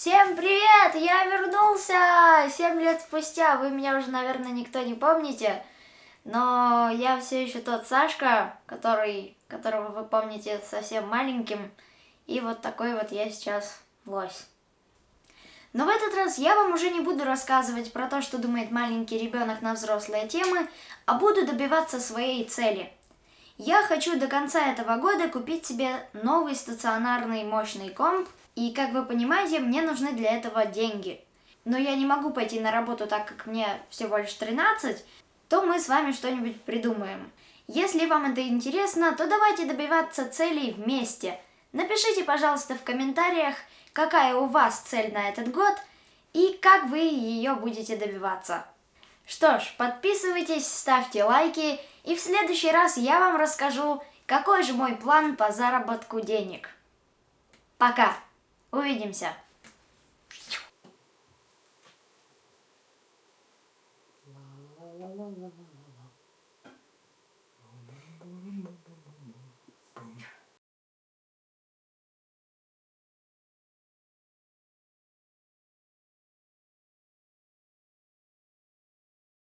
Всем привет! Я вернулся! Семь лет спустя. Вы меня уже, наверное, никто не помните. Но я все еще тот Сашка, который, которого вы помните совсем маленьким. И вот такой вот я сейчас лось. Но в этот раз я вам уже не буду рассказывать про то, что думает маленький ребенок на взрослые темы, а буду добиваться своей цели. Я хочу до конца этого года купить себе новый стационарный мощный комп, и, как вы понимаете, мне нужны для этого деньги. Но я не могу пойти на работу, так как мне всего лишь 13, то мы с вами что-нибудь придумаем. Если вам это интересно, то давайте добиваться целей вместе. Напишите, пожалуйста, в комментариях, какая у вас цель на этот год и как вы ее будете добиваться. Что ж, подписывайтесь, ставьте лайки, и в следующий раз я вам расскажу, какой же мой план по заработку денег. Пока! Увидимся! La la la la la.